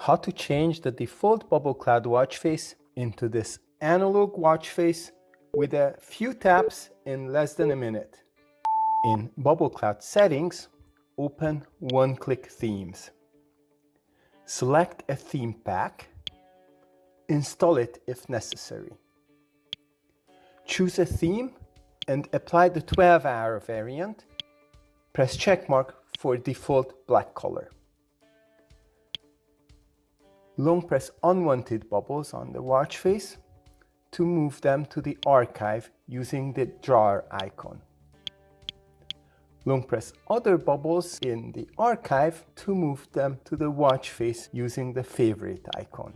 how to change the default bubble cloud watch face into this analog watch face with a few taps in less than a minute. In bubble cloud settings, open one-click themes. Select a theme pack, install it if necessary. Choose a theme and apply the 12-hour variant. Press checkmark for default black color long press unwanted bubbles on the watch face to move them to the archive using the drawer icon. Long press other bubbles in the archive to move them to the watch face using the favorite icon.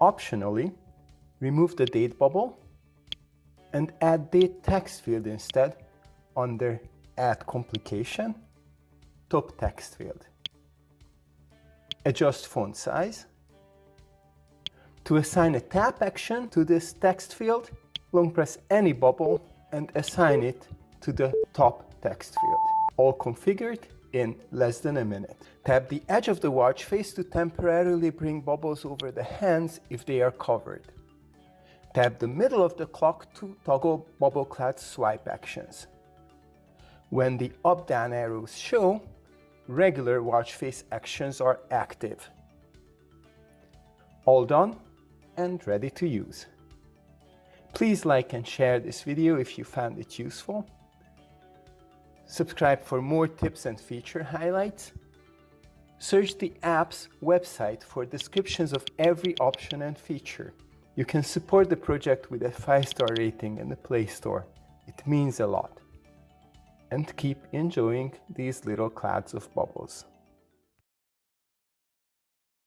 Optionally, remove the date bubble and add date text field instead under Add Complication, top text field adjust font size. To assign a tap action to this text field, long press any bubble and assign it to the top text field. All configured in less than a minute. Tap the edge of the watch face to temporarily bring bubbles over the hands if they are covered. Tap the middle of the clock to toggle bubble cloud swipe actions. When the up-down arrows show, regular watch face actions are active. All done and ready to use. Please like and share this video if you found it useful. Subscribe for more tips and feature highlights. Search the app's website for descriptions of every option and feature. You can support the project with a 5-star rating in the Play Store. It means a lot and keep enjoying these little clouds of bubbles.